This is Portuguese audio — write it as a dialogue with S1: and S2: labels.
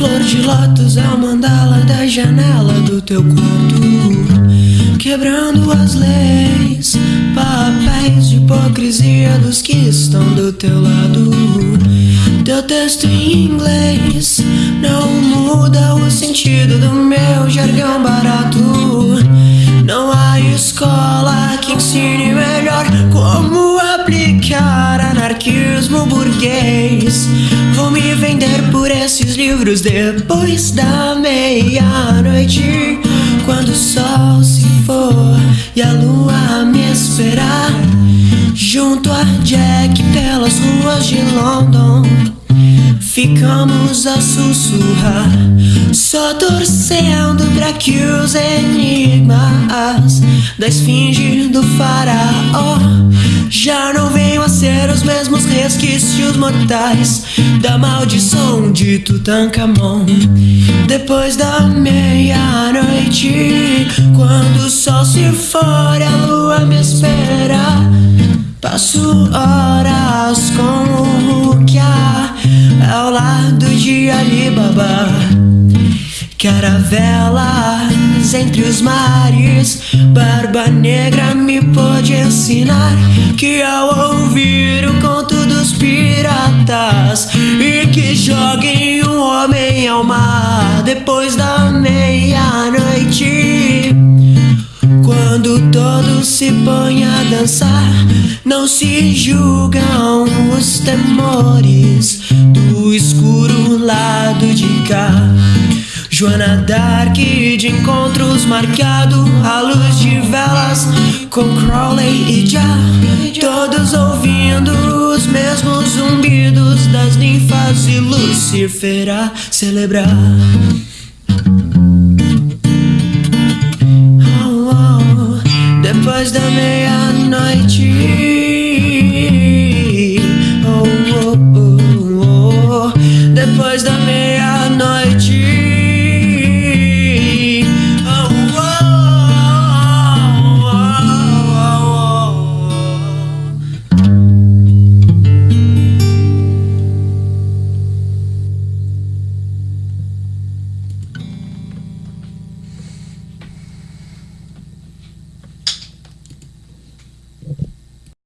S1: flor de lótus é o mandala da janela do teu quarto, quebrando as leis, papéis de hipocrisia dos que estão do teu lado. Teu texto em inglês não muda o sentido do meu jargão barato. Não há escola que ensine melhor como aplicar anarquismo burguês. Vou me vender por esses livros depois da meia-noite. Quando o sol se for e a lua me esperar. Junto a Jack pelas ruas de London. Ficamos a sussurrar, só torcendo pra que os enigmas da esfinge do faraó mesmos resquícios mortais da maldição de Tutankhamon. Depois da meia-noite, quando o sol se for a lua me espera. Passo horas com o Rukia ao lado de Alibaba. Caravelas entre os mares, Barba Negra me pôde ensinar que ao ouvir o conto dos piratas e que joguem um homem ao mar depois da meia-noite. Quando todos se põem a dançar, não se julgam os temores do escuro lado de cá. Joana Dark de encontros marcado à luz de velas com Crowley e Já, todos ouvindo os mesmos zumbidos das ninfas e Lucifer a celebrar. Oh, oh, depois da meia-noite. Oh, oh, oh.